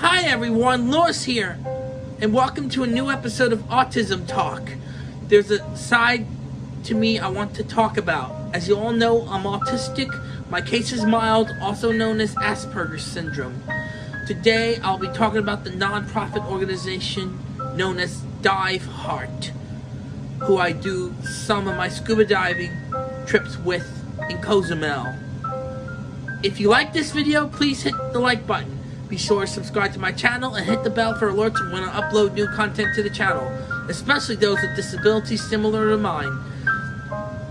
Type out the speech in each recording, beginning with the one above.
Hi everyone, Lewis here, and welcome to a new episode of Autism Talk. There's a side to me I want to talk about. As you all know, I'm autistic. My case is mild, also known as Asperger's syndrome. Today, I'll be talking about the non-profit organization known as Dive Heart, who I do some of my scuba diving trips with in Cozumel. If you like this video, please hit the like button. Be sure to subscribe to my channel and hit the bell for alerts when I upload new content to the channel, especially those with disabilities similar to mine.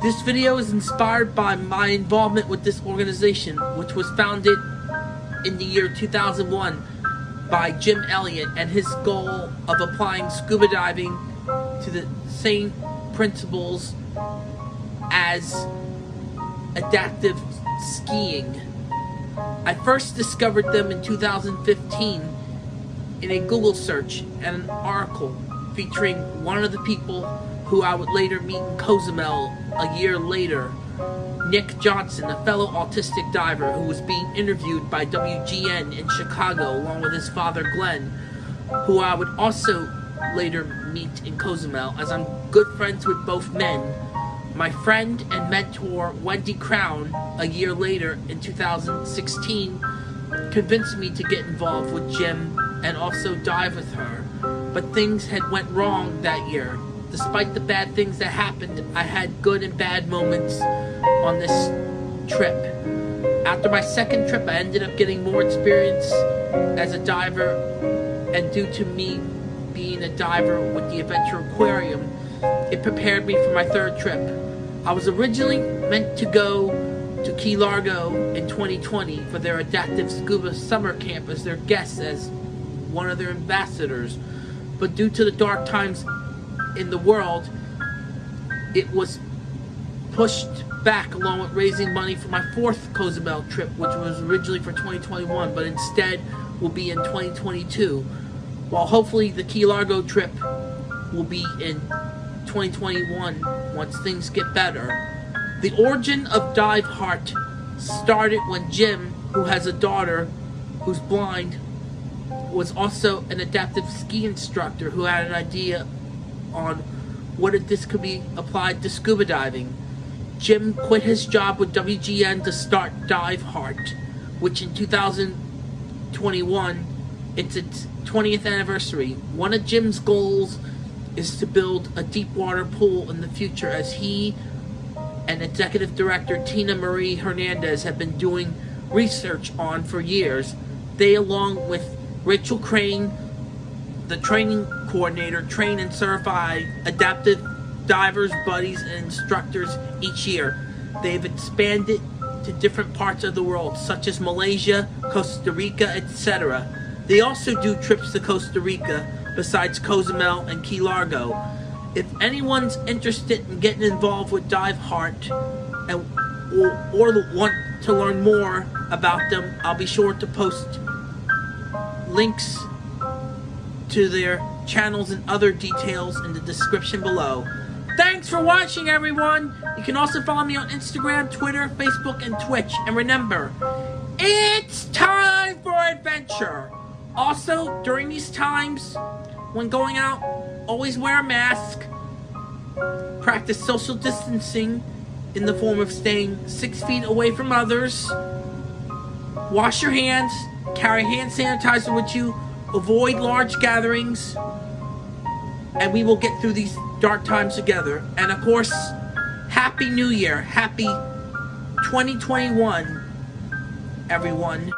This video is inspired by my involvement with this organization, which was founded in the year 2001 by Jim Elliott and his goal of applying scuba diving to the same principles as adaptive skiing. I first discovered them in 2015 in a Google search and an article featuring one of the people who I would later meet in Cozumel a year later, Nick Johnson, a fellow autistic diver who was being interviewed by WGN in Chicago along with his father Glenn, who I would also later meet in Cozumel as I'm good friends with both men my friend and mentor Wendy Crown, a year later in 2016, convinced me to get involved with Jim and also dive with her. But things had went wrong that year. Despite the bad things that happened, I had good and bad moments on this trip. After my second trip, I ended up getting more experience as a diver, and due to me being a diver with the Adventure Aquarium, it prepared me for my third trip. I was originally meant to go to Key Largo in 2020 for their Adaptive Scuba Summer Camp as their guest as one of their ambassadors, but due to the dark times in the world, it was pushed back along with raising money for my fourth Cozumel trip, which was originally for 2021, but instead will be in 2022, while hopefully the Key Largo trip will be in 2021 once things get better. The origin of Dive Heart started when Jim, who has a daughter who's blind, was also an adaptive ski instructor who had an idea on what if this could be applied to scuba diving. Jim quit his job with WGN to start Dive Heart, which in 2021, it's its 20th anniversary. One of Jim's goals is to build a deep water pool in the future as he and executive director Tina Marie Hernandez have been doing research on for years. They, along with Rachel Crane, the training coordinator, train and certify adaptive divers, buddies, and instructors each year. They've expanded to different parts of the world, such as Malaysia, Costa Rica, etc. They also do trips to Costa Rica besides Cozumel and Key Largo. If anyone's interested in getting involved with Dive Heart and or, or want to learn more about them, I'll be sure to post links to their channels and other details in the description below. Thanks for watching, everyone! You can also follow me on Instagram, Twitter, Facebook, and Twitch. And remember, it's time for adventure! Also, during these times, when going out, always wear a mask. Practice social distancing in the form of staying six feet away from others. Wash your hands. Carry hand sanitizer with you. Avoid large gatherings. And we will get through these dark times together. And of course, Happy New Year. Happy 2021, everyone.